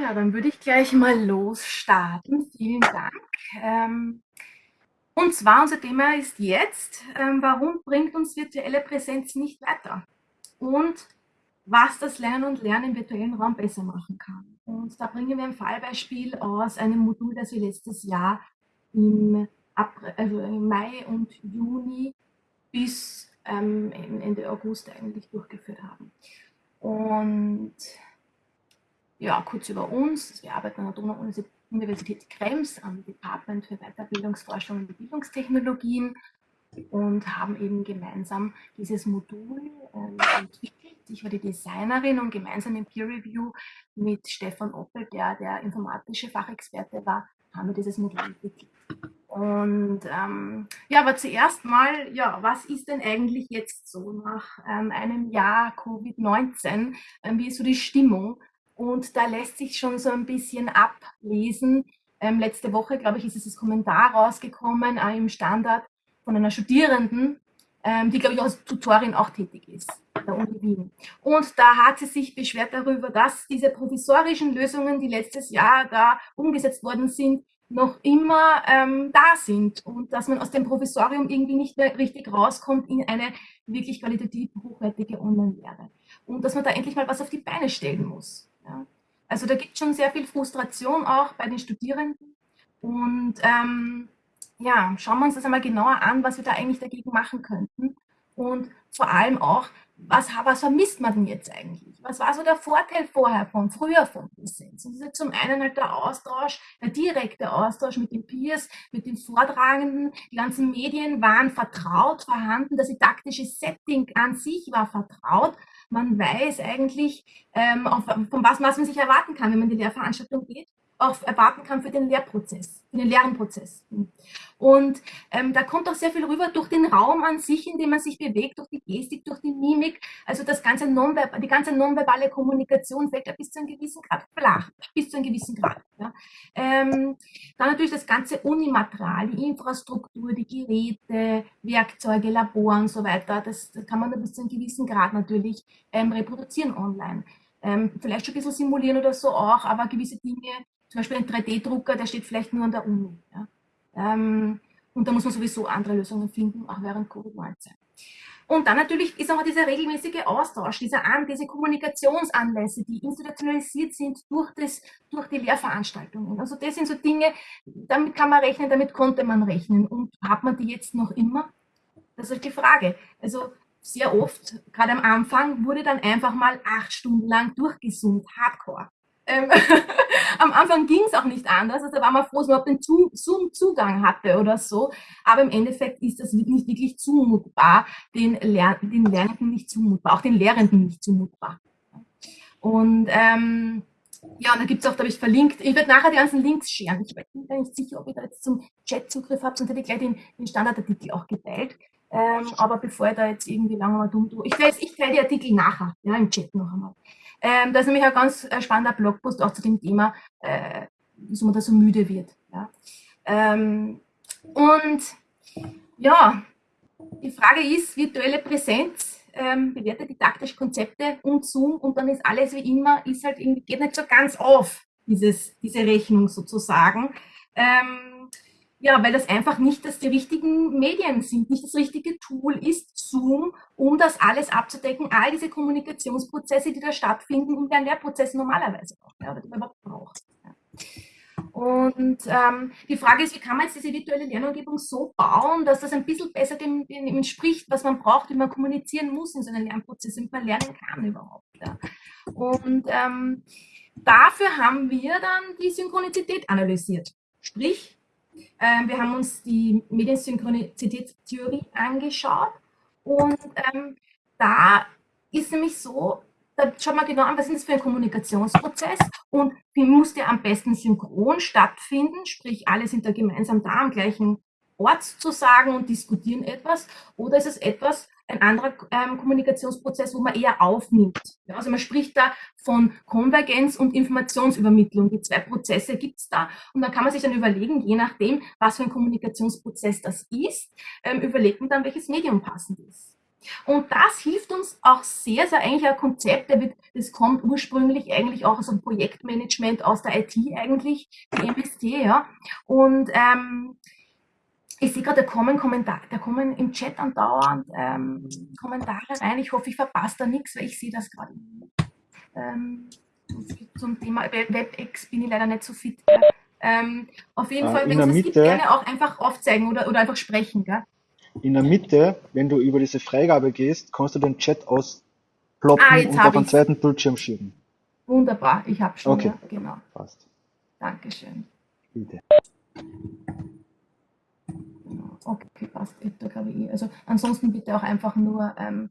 Ja, dann würde ich gleich mal losstarten. Vielen Dank. Ähm, und zwar unser Thema ist jetzt, ähm, warum bringt uns virtuelle Präsenz nicht weiter? Und was das Lernen und Lernen im virtuellen Raum besser machen kann. Und da bringen wir ein Fallbeispiel aus einem Modul, das wir letztes Jahr im, April, also im Mai und Juni bis ähm, Ende August eigentlich durchgeführt haben. Und ja, kurz über uns. Wir arbeiten an der Donau-Universität Krems am Department für Weiterbildungsforschung und Bildungstechnologien und haben eben gemeinsam dieses Modul äh, entwickelt. Ich war die Designerin und gemeinsam im Peer Review mit Stefan Oppel, der der informatische Fachexperte war, haben wir dieses Modul entwickelt. Und ähm, ja, aber zuerst mal, ja, was ist denn eigentlich jetzt so nach ähm, einem Jahr Covid-19? Ähm, wie ist so die Stimmung? Und da lässt sich schon so ein bisschen ablesen. Ähm, letzte Woche, glaube ich, ist das Kommentar rausgekommen äh, im Standard von einer Studierenden, ähm, die, glaube ich, als Tutorin auch tätig ist, der Uni Wien. Und da hat sie sich beschwert darüber, dass diese provisorischen Lösungen, die letztes Jahr da umgesetzt worden sind, noch immer ähm, da sind und dass man aus dem Provisorium irgendwie nicht mehr richtig rauskommt in eine wirklich qualitativ hochwertige Online-Lehre. Und dass man da endlich mal was auf die Beine stellen muss. Ja. Also da gibt es schon sehr viel Frustration auch bei den Studierenden. Und ähm, ja, schauen wir uns das einmal genauer an, was wir da eigentlich dagegen machen könnten. Und vor allem auch, was, was vermisst man denn jetzt eigentlich? Was war so der Vorteil vorher von, früher von? Und das ist zum einen halt der Austausch, der direkte Austausch mit den Peers, mit den Vortragenden. Die ganzen Medien waren vertraut vorhanden. Das didaktische Setting an sich war vertraut man weiß eigentlich, ähm, auf, von was, was man sich erwarten kann, wenn man in die Lehrveranstaltung geht, auch erwarten kann für den Lehrprozess, für den Lernprozess. Und ähm, da kommt auch sehr viel rüber durch den Raum an sich, in dem man sich bewegt, durch die Gestik, durch die Mimik. Also das ganze die ganze nonverbale Kommunikation fällt ja bis zu einem gewissen Grad flach, bis zu einem gewissen Grad. Ja. Ähm, dann natürlich das ganze Unimaterial, die Infrastruktur, die Geräte, Werkzeuge, Labor und so weiter. Das, das kann man bis zu einem gewissen Grad natürlich ähm, reproduzieren online. Ähm, vielleicht schon ein bisschen simulieren oder so auch, aber gewisse Dinge, zum Beispiel ein 3D-Drucker, der steht vielleicht nur an der Uni. Ja. Ähm, und da muss man sowieso andere Lösungen finden, auch während Covid-19. Und dann natürlich ist auch dieser regelmäßige Austausch, diese, An diese Kommunikationsanlässe, die institutionalisiert sind durch, das, durch die Lehrveranstaltungen. Also das sind so Dinge, damit kann man rechnen, damit konnte man rechnen. Und hat man die jetzt noch immer? Das ist die Frage. Also sehr oft, gerade am Anfang, wurde dann einfach mal acht Stunden lang durchgesummt, hardcore. Ähm, am Anfang ging es auch nicht anders. Also da war man froh, dass man den Zoom-Zugang hatte oder so. Aber im Endeffekt ist das nicht wirklich zumutbar, den, Ler den Lernenden nicht zumutbar, auch den Lehrenden nicht zumutbar. Und ähm, ja, da gibt es auch, da habe ich verlinkt, ich werde nachher die ganzen Links scheren. Ich bin mir nicht sicher, ob ihr da jetzt zum Chat Zugriff habt, sonst hätte ich gleich den, den Standardartikel auch geteilt. Ähm, aber bevor ich da jetzt irgendwie lange mal dumm tue, ich teile, ich teile die Artikel nachher, ja, im Chat noch einmal. Ähm, da ist nämlich ein ganz äh, spannender Blogpost auch zu dem Thema, äh, wieso man da so müde wird. Ja. Ähm, und ja, die Frage ist, virtuelle Präsenz, ähm, bewertet didaktische Konzepte und Zoom und dann ist alles wie immer, ist halt irgendwie, geht nicht so ganz auf, dieses, diese Rechnung sozusagen. Ähm, ja, weil das einfach nicht das die richtigen Medien sind, nicht das richtige Tool ist, Zoom, um das alles abzudecken, all diese Kommunikationsprozesse, die da stattfinden und ein Lehrprozess normalerweise auch, ja, die man überhaupt braucht. Und ähm, die Frage ist, wie kann man jetzt diese virtuelle Lernumgebung so bauen, dass das ein bisschen besser dem, dem entspricht, was man braucht, wie man kommunizieren muss in so einem Lernprozess, damit man lernen kann überhaupt. Ja. Und ähm, dafür haben wir dann die Synchronizität analysiert. Sprich, ähm, wir haben uns die Mediensynchronizitätstheorie angeschaut und ähm, da ist nämlich so, da schaut man genau an, was ist das für ein Kommunikationsprozess und wie muss der am besten synchron stattfinden, sprich alle sind da gemeinsam da am gleichen Ort zu sagen und diskutieren etwas oder ist es etwas, ein anderer ähm, Kommunikationsprozess, wo man eher aufnimmt. Ja, also man spricht da von Konvergenz und Informationsübermittlung. Die zwei Prozesse gibt es da. Und dann kann man sich dann überlegen, je nachdem, was für ein Kommunikationsprozess das ist, ähm, überlegt man dann, welches Medium passend ist. Und das hilft uns auch sehr, sehr eigentlich ein Konzept, der wird, das kommt ursprünglich eigentlich auch aus dem Projektmanagement, aus der IT eigentlich, die MST, ja. Und ähm, ich sehe gerade, da kommen Kommentare, da kommen im Chat andauernd ähm, Kommentare rein. Ich hoffe, ich verpasse da nichts, weil ich sehe das gerade. Ähm, zum Thema WebEx bin ich leider nicht so fit. Ähm, auf jeden äh, Fall, wenn es gibt, gerne auch einfach aufzeigen oder, oder einfach sprechen. Gell? In der Mitte, wenn du über diese Freigabe gehst, kannst du den Chat ausploppen ah, und auf einen zweiten Bildschirm schieben. Wunderbar, ich habe schon. Okay, ja, genau. Passt. Dankeschön. Bitte. Okay, passt. Also ansonsten bitte auch einfach nur ähm,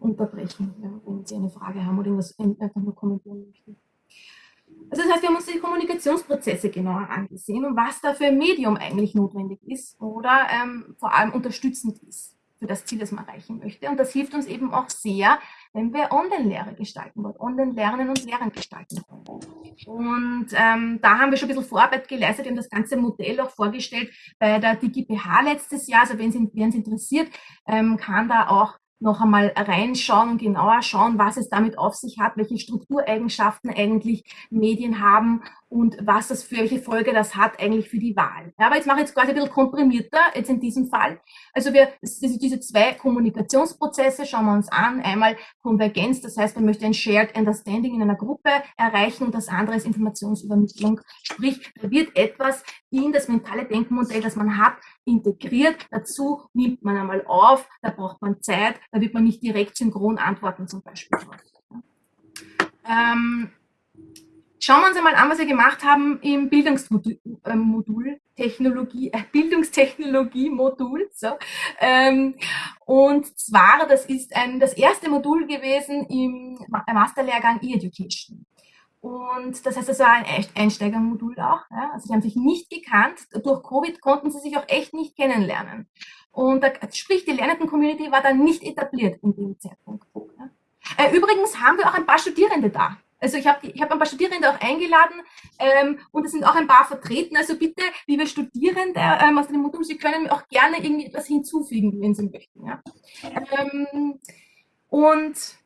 unterbrechen, wenn Sie eine Frage haben oder irgendwas einfach nur kommentieren möchten. Also das heißt, wir haben uns die Kommunikationsprozesse genauer angesehen und was da für ein Medium eigentlich notwendig ist oder ähm, vor allem unterstützend ist für das Ziel, das man erreichen möchte. Und das hilft uns eben auch sehr, wenn wir Online-Lehre gestalten wollen, Online-Lernen und Lehren gestalten wollen. Und ähm, da haben wir schon ein bisschen Vorarbeit geleistet, wir haben das ganze Modell auch vorgestellt bei der DigiPH letztes Jahr. Also wenn es interessiert, ähm, kann da auch noch einmal reinschauen genauer schauen, was es damit auf sich hat, welche Struktureigenschaften eigentlich Medien haben und was das für welche Folge das hat eigentlich für die Wahl. Ja, aber jetzt mache ich jetzt quasi ein bisschen komprimierter, jetzt in diesem Fall. Also wir, diese zwei Kommunikationsprozesse schauen wir uns an. Einmal Konvergenz, das heißt, man möchte ein Shared Understanding in einer Gruppe erreichen und das andere ist Informationsübermittlung. Sprich, da wird etwas in das mentale Denkmodell, das man hat, integriert. Dazu nimmt man einmal auf, da braucht man Zeit, da wird man nicht direkt synchron antworten zum Beispiel. Ähm, Schauen wir uns einmal an, was wir gemacht haben im Bildungsmodul, äh, Technologie, äh, Bildungstechnologie-Modul. So. Ähm, und zwar, das ist ein, das erste Modul gewesen im Masterlehrgang E-Education. Und das heißt, das war ein Einsteigermodul auch. Ja? Also sie haben sich nicht gekannt. Durch Covid konnten sie sich auch echt nicht kennenlernen. Und da, sprich, die lernenden Community war dann nicht etabliert in dem Zeitpunkt. Ja? Äh, übrigens haben wir auch ein paar Studierende da. Also ich habe ich hab ein paar Studierende auch eingeladen ähm, und es sind auch ein paar vertreten. Also bitte, liebe Studierende ähm, aus dem Modul, Sie können auch gerne irgendwie etwas hinzufügen, wenn Sie möchten. Ja? Ähm, und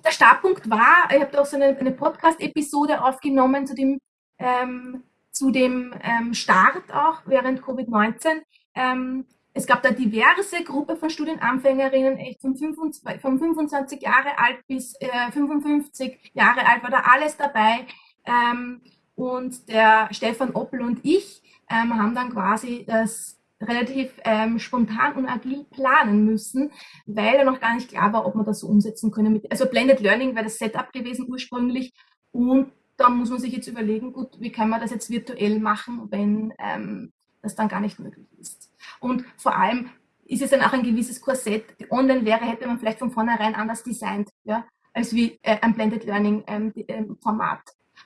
der Startpunkt war, ich habe da auch so eine, eine Podcast-Episode aufgenommen zu dem, ähm, zu dem ähm, Start auch während Covid-19. Ähm, es gab da diverse Gruppe von Studienanfängerinnen, echt von 25, von 25 Jahre alt bis äh, 55 Jahre alt war da alles dabei. Ähm, und der Stefan Oppel und ich ähm, haben dann quasi das relativ ähm, spontan und agil planen müssen, weil da noch gar nicht klar war, ob man das so umsetzen können. Mit, also Blended Learning wäre das Setup gewesen ursprünglich und da muss man sich jetzt überlegen, gut, wie kann man das jetzt virtuell machen, wenn ähm, das dann gar nicht möglich ist. Und vor allem ist es dann auch ein gewisses Korsett. Online-Lehre hätte man vielleicht von vornherein anders designt, ja, als wie äh, ein Blended Learning ähm, ähm, Format.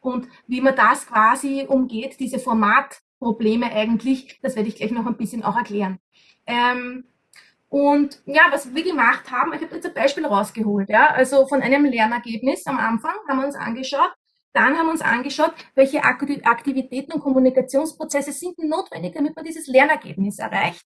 Und wie man das quasi umgeht, diese Formatprobleme eigentlich, das werde ich gleich noch ein bisschen auch erklären. Ähm, und ja, was wir gemacht haben, ich habe jetzt ein Beispiel rausgeholt, ja, also von einem Lernergebnis am Anfang haben wir uns angeschaut, dann haben wir uns angeschaut, welche Aktivitäten und Kommunikationsprozesse sind notwendig, damit man dieses Lernergebnis erreicht.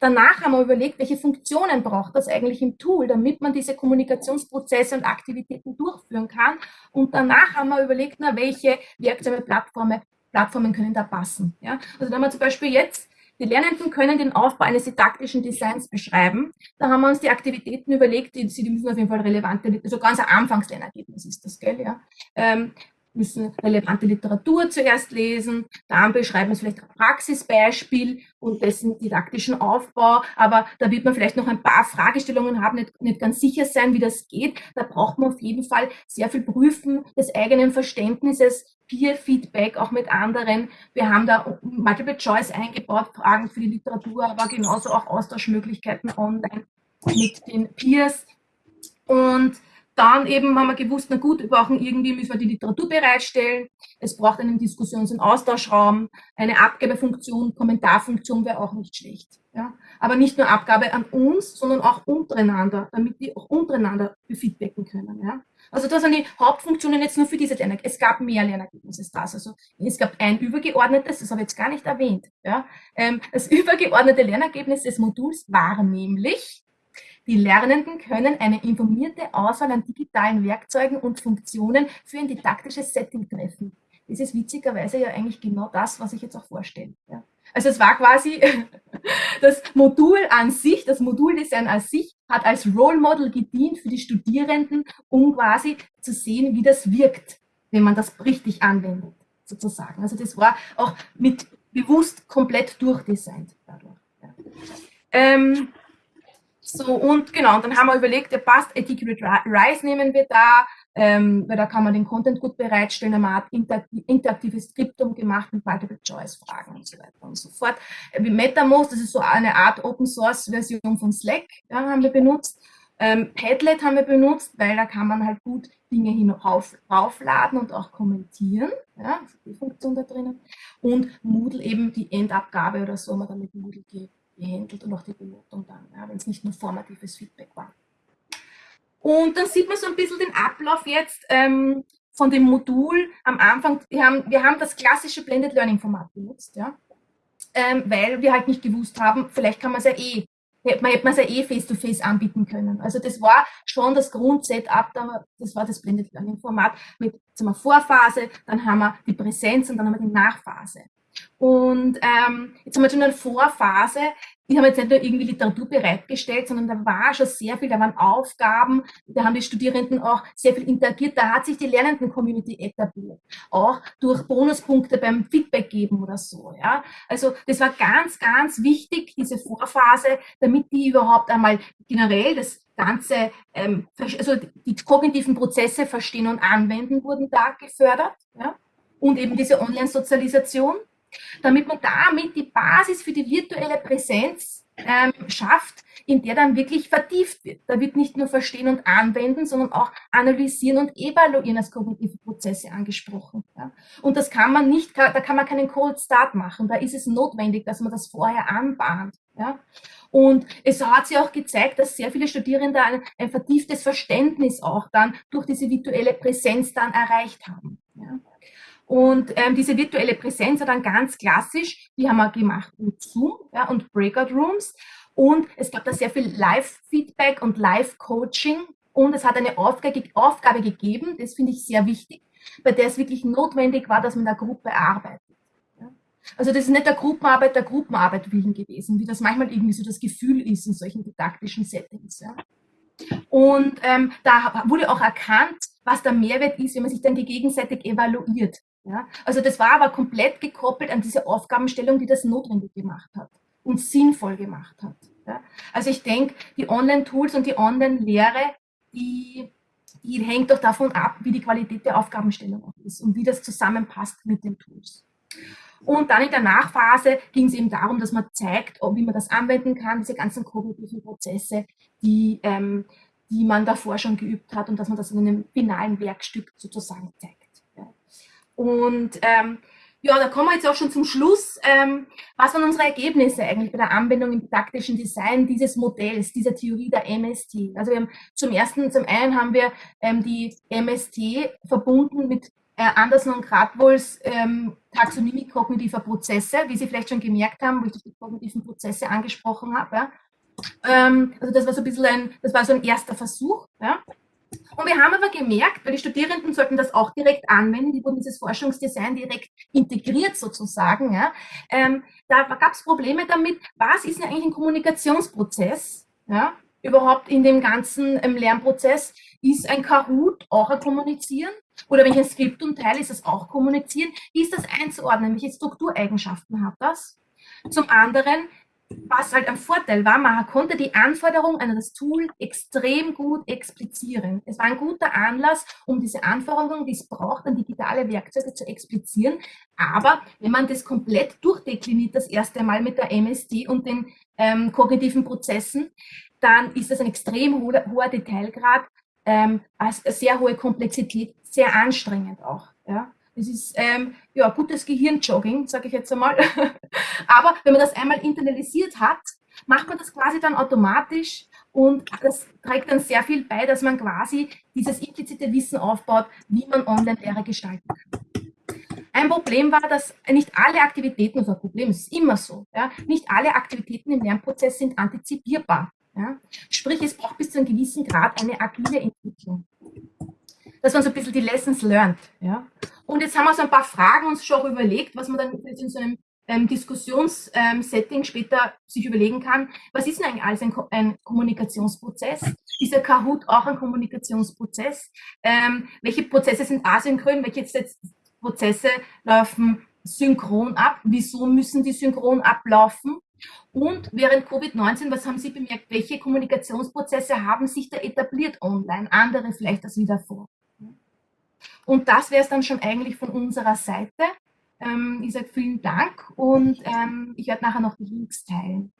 Danach haben wir überlegt, welche Funktionen braucht das eigentlich im Tool, damit man diese Kommunikationsprozesse und Aktivitäten durchführen kann. Und danach haben wir überlegt, na, welche Werkzeuge, Plattformen, Plattformen können da passen. Ja? Also haben wir zum Beispiel jetzt, die Lernenden können den Aufbau eines didaktischen Designs beschreiben. Da haben wir uns die Aktivitäten überlegt, die, die müssen auf jeden Fall relevante, also ganz ein Anfangslernergebnis ist das, gell, ja. Ähm, müssen relevante Literatur zuerst lesen, dann beschreiben wir vielleicht ein Praxisbeispiel und dessen didaktischen Aufbau, aber da wird man vielleicht noch ein paar Fragestellungen haben, nicht, nicht ganz sicher sein, wie das geht. Da braucht man auf jeden Fall sehr viel Prüfen des eigenen Verständnisses, Peer-Feedback auch mit anderen. Wir haben da Multiple Choice eingebaut, Fragen für die Literatur, aber genauso auch Austauschmöglichkeiten online mit den Peers. Und dann eben haben wir gewusst, na gut, wir brauchen irgendwie, müssen wir die Literatur bereitstellen. Es braucht einen Diskussions- und Austauschraum, eine Abgabefunktion, Kommentarfunktion wäre auch nicht schlecht. Ja? Aber nicht nur Abgabe an uns, sondern auch untereinander, damit die auch untereinander feedbacken können. Ja? Also das sind die Hauptfunktionen jetzt nur für diese Lernergebnisse. Es gab mehr Lernergebnisse als das. Also es gab ein übergeordnetes, das habe ich jetzt gar nicht erwähnt. Ja? Ähm, das übergeordnete Lernergebnis des Moduls war nämlich, Die Lernenden können eine informierte Auswahl an digitalen Werkzeugen und Funktionen für ein didaktisches Setting treffen. Das ist witzigerweise ja eigentlich genau das, was ich jetzt auch vorstelle. Ja. Also es war quasi das Modul an sich, das Moduldesign an sich hat als Role Model gedient für die Studierenden, um quasi zu sehen, wie das wirkt, wenn man das richtig anwendet, sozusagen. Also das war auch mit bewusst komplett durchdesignt dadurch. Ja. Ähm, so, und genau, dann haben wir überlegt, der passt, Articulate Rise nehmen wir da, ähm, weil da kann man den Content gut bereitstellen, eine Art interaktives Skriptum gemacht mit Multiple Choice Fragen und so weiter und so fort. Äh, wie MetaMost, das ist so eine Art Open Source Version von Slack, ja, haben wir benutzt. Ähm, Padlet haben wir benutzt, weil da kann man halt gut Dinge hinauf, raufladen und auch kommentieren. Ja, die Funktion da drinnen. Und Moodle eben die Endabgabe oder so wir dann mit Moodle gehandelt und auch die Benotung dann, ja, wenn es nicht nur formatives Feedback war. Und dann sieht man so ein bisschen den Ablauf jetzt ähm, von dem Modul am Anfang. Wir haben, wir haben das klassische Blended Learning Format benutzt, ja, ähm, weil wir halt nicht gewusst haben, vielleicht kann man es ja eh man hätte man es ja eh face-to-face -face anbieten können. Also das war schon das Grundsetup, das war das Blended Learning Format mit sagen wir, Vorphase, dann haben wir die Präsenz und dann haben wir die Nachphase. Und ähm, jetzt haben wir schon eine Vorphase, die haben jetzt nicht nur irgendwie Literatur bereitgestellt, sondern da war schon sehr viel, da waren Aufgaben, da haben die Studierenden auch sehr viel interagiert, da hat sich die Lernenden-Community etabliert, auch durch Bonuspunkte beim Feedback geben oder so. Ja. Also das war ganz, ganz wichtig, diese Vorphase, damit die überhaupt einmal generell das Ganze, ähm, also die kognitiven Prozesse verstehen und anwenden, wurden da gefördert. Ja. Und eben diese Online-Sozialisation damit man damit die Basis für die virtuelle Präsenz ähm, schafft, in der dann wirklich vertieft wird. Da wird nicht nur Verstehen und Anwenden, sondern auch Analysieren und Evaluieren als kognitive Prozesse angesprochen. Ja. Und das kann man nicht, da kann man keinen Cold Start machen. Da ist es notwendig, dass man das vorher anbahnt. Ja. Und es hat sich auch gezeigt, dass sehr viele Studierende ein, ein vertieftes Verständnis auch dann durch diese virtuelle Präsenz dann erreicht haben. Ja. Und ähm, diese virtuelle Präsenz hat dann ganz klassisch, die haben wir gemacht mit Zoom ja, und Breakout Rooms. Und es gab da sehr viel Live-Feedback und Live-Coaching. Und es hat eine Aufgabe, Aufgabe gegeben, das finde ich sehr wichtig, bei der es wirklich notwendig war, dass man in der Gruppe arbeitet. Ja. Also das ist nicht der Gruppenarbeit der Gruppenarbeit willen gewesen, wie das manchmal irgendwie so das Gefühl ist in solchen didaktischen Settings. Ja. Und ähm, da wurde auch erkannt, was der Mehrwert ist, wenn man sich dann gegenseitig evaluiert. Ja? Also das war aber komplett gekoppelt an diese Aufgabenstellung, die das notwendig gemacht hat und sinnvoll gemacht hat. Ja? Also ich denke, die Online-Tools und die Online-Lehre, die, die hängt doch davon ab, wie die Qualität der Aufgabenstellung ist und wie das zusammenpasst mit den Tools. Und dann in der Nachphase ging es eben darum, dass man zeigt, wie man das anwenden kann, diese ganzen kognitiven Prozesse, die, ähm, die man davor schon geübt hat und dass man das in einem finalen Werkstück sozusagen zeigt. Und ähm, ja, da kommen wir jetzt auch schon zum Schluss. Ähm, was waren unsere Ergebnisse eigentlich bei der Anwendung im didaktischen Design dieses Modells, dieser Theorie der MST? Also wir haben zum ersten, zum einen haben wir ähm, die MST verbunden mit äh, Anderson und Gradwohls ähm, Taxonomie kognitiver Prozesse, wie Sie vielleicht schon gemerkt haben, wo ich die kognitiven Prozesse angesprochen habe. Ja. Ähm, also das war so ein bisschen ein, das war so ein erster Versuch. Ja. Und wir haben aber gemerkt, weil die Studierenden sollten das auch direkt anwenden, die wurden dieses Forschungsdesign direkt integriert sozusagen. Ja. Ähm, da gab es Probleme damit, was ist denn eigentlich ein Kommunikationsprozess? Ja, überhaupt in dem ganzen ähm, Lernprozess? Ist ein Kahoot auch ein Kommunizieren? Oder wenn ich ein Skriptum teile, ist das auch Kommunizieren? Wie ist das einzuordnen? Welche Struktureigenschaften hat das? Zum anderen, was halt ein Vorteil war, man konnte die Anforderungen an das Tool extrem gut explizieren. Es war ein guter Anlass, um diese Anforderungen, die es braucht, an digitale Werkzeuge zu explizieren. Aber wenn man das komplett durchdekliniert, das erste Mal mit der MSD und den ähm, kognitiven Prozessen, dann ist das ein extrem hoher, hoher Detailgrad, ähm, als sehr hohe Komplexität, sehr anstrengend auch. Ja. Das ist ähm, ja gutes Gehirnjogging, sage ich jetzt einmal. Aber wenn man das einmal internalisiert hat, macht man das quasi dann automatisch und das trägt dann sehr viel bei, dass man quasi dieses implizite Wissen aufbaut, wie man Online-Lehre gestalten kann. Ein Problem war, dass nicht alle Aktivitäten, also Problem, ist immer so, ja, nicht alle Aktivitäten im Lernprozess sind antizipierbar. Ja? Sprich, es braucht bis zu einem gewissen Grad eine agile Entwicklung. Das waren so ein bisschen die Lessons learned. Ja? Und jetzt haben wir so ein paar Fragen uns schon überlegt, was man dann in so einem ähm, Diskussionssetting ähm, später sich überlegen kann, was ist denn eigentlich alles ein, ein Kommunikationsprozess? Ist der Kahoot auch ein Kommunikationsprozess? Ähm, welche Prozesse sind asynchron? Welche Prozesse laufen synchron ab? Wieso müssen die synchron ablaufen? Und während Covid-19, was haben Sie bemerkt? Welche Kommunikationsprozesse haben sich da etabliert online? Andere vielleicht als wie davor. Und das wäre es dann schon eigentlich von unserer Seite. Ähm, ich sage vielen Dank und ähm, ich werde nachher noch die Links teilen.